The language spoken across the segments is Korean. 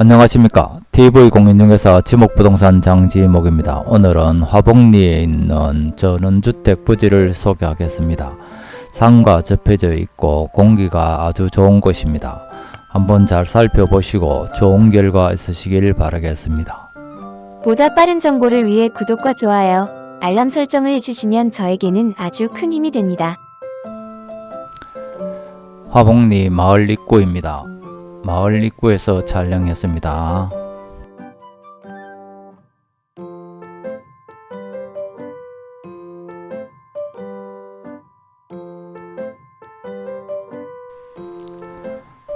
안녕하십니까 TV공인중개사 지목부동산 장지목입니다. 오늘은 화복리에 있는 전원주택 부지를 소개하겠습니다. 산과 접해져 있고 공기가 아주 좋은 곳입니다. 한번 잘 살펴보시고 좋은 결과 있으시길 바라겠습니다. 보다 빠른 정보를 위해 구독과 좋아요, 알람 설정을 해주시면 저에게는 아주 큰 힘이 됩니다. 화복리 마을 입구입니다. 마을 입구에서 촬영했습니다.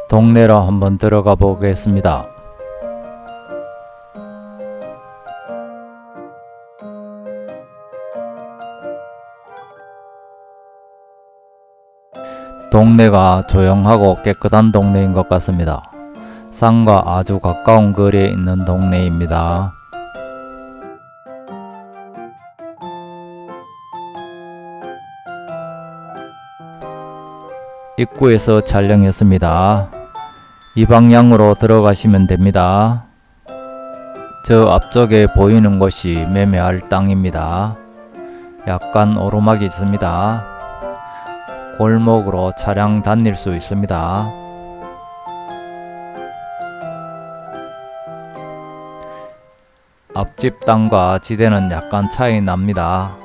동네로 한번 들어가 보겠습니다. 동네가 조용하고 깨끗한 동네인 것 같습니다. 산과 아주 가까운 거리에 있는 동네입니다. 입구에서 촬영했습니다. 이 방향으로 들어가시면 됩니다. 저 앞쪽에 보이는 곳이 매매할 땅입니다. 약간 오르막이 있습니다. 골목으로 차량 다닐 수 있습니다. 앞집 땅과 지대는 약간 차이 납니다.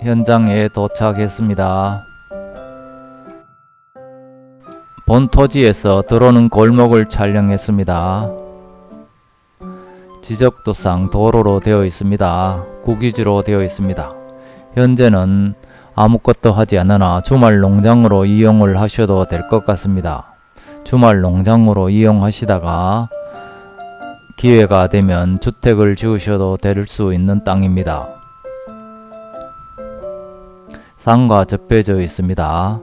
현장에 도착했습니다. 본 토지에서 들어오는 골목을 촬영했습니다. 지적도상 도로로 되어 있습니다. 국유지로 되어 있습니다. 현재는 아무것도 하지 않으나 주말 농장으로 이용을 하셔도 될 것 같습니다. 주말 농장으로 이용하시다가 기회가 되면 주택을 지으셔도 될 수 있는 땅입니다. 산과 접해져 있습니다.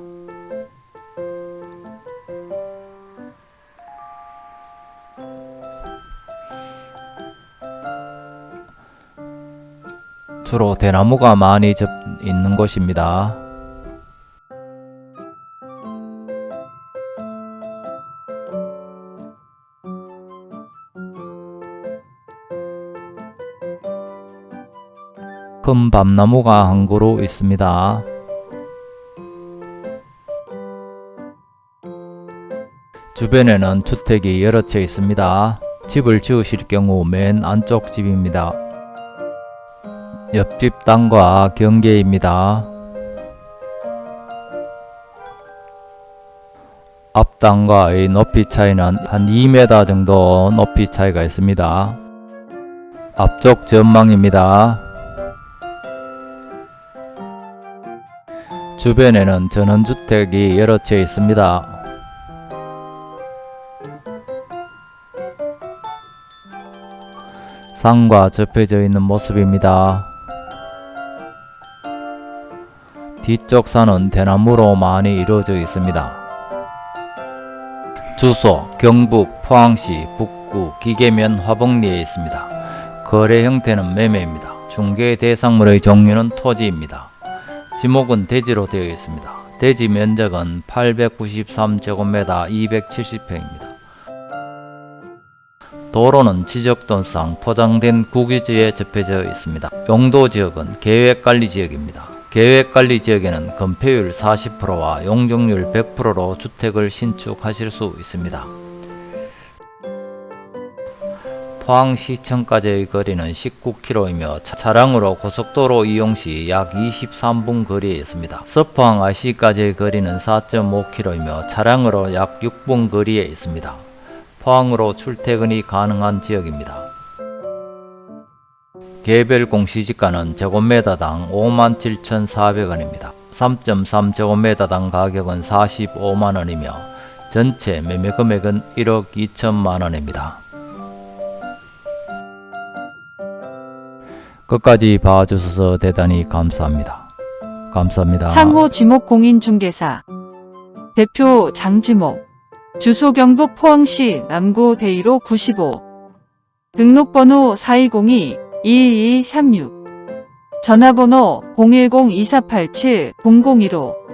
주로 대나무가 많이 접 있는 곳입니다. 큰 밤나무가 한 그루 있습니다. 주변에는 주택이 여러 채 있습니다. 집을 지으실 경우 맨 안쪽 집입니다. 옆집 땅과 경계입니다. 앞 땅과의 높이 차이는 한 2m 정도 높이 차이가 있습니다. 앞쪽 전망입니다. 주변에는 전원주택이 여러 채 있습니다. 산과 접해져 있는 모습입니다. 뒤쪽 산은 대나무로 많이 이루어져 있습니다. 주소 경북 포항시 북구 기계면 화복리에 있습니다. 거래 형태는 매매입니다. 중개 대상물의 종류는 토지입니다. 지목은 대지로 되어 있습니다. 대지 면적은 893제곱미터 270평입니다. 도로는 지적도상 포장된 국유지에 접해져 있습니다. 용도지역은 계획관리지역입니다. 계획관리지역에는 건폐율 40%와 용적률 100%로 주택을 신축하실 수 있습니다. 포항시청까지의 거리는 19km이며 차량으로 고속도로 이용 시 약 23분 거리에 있습니다. 서포항 IC까지의 거리는 4.5km이며 차량으로 약 6분 거리에 있습니다. 포항으로 출퇴근이 가능한 지역입니다. 개별 공시지가는 제곱미터당 57,400원입니다. 3.3제곱미터당 가격은 45만원이며 전체 매매 금액은 1억 2천만원입니다. 끝까지 봐주셔서 대단히 감사합니다. 감사합니다. 상호 지목공인중개사 대표 장지목 주소 경북 포항시 남구 대이로 95 등록번호 4202-2236 전화번호 010-2487-0015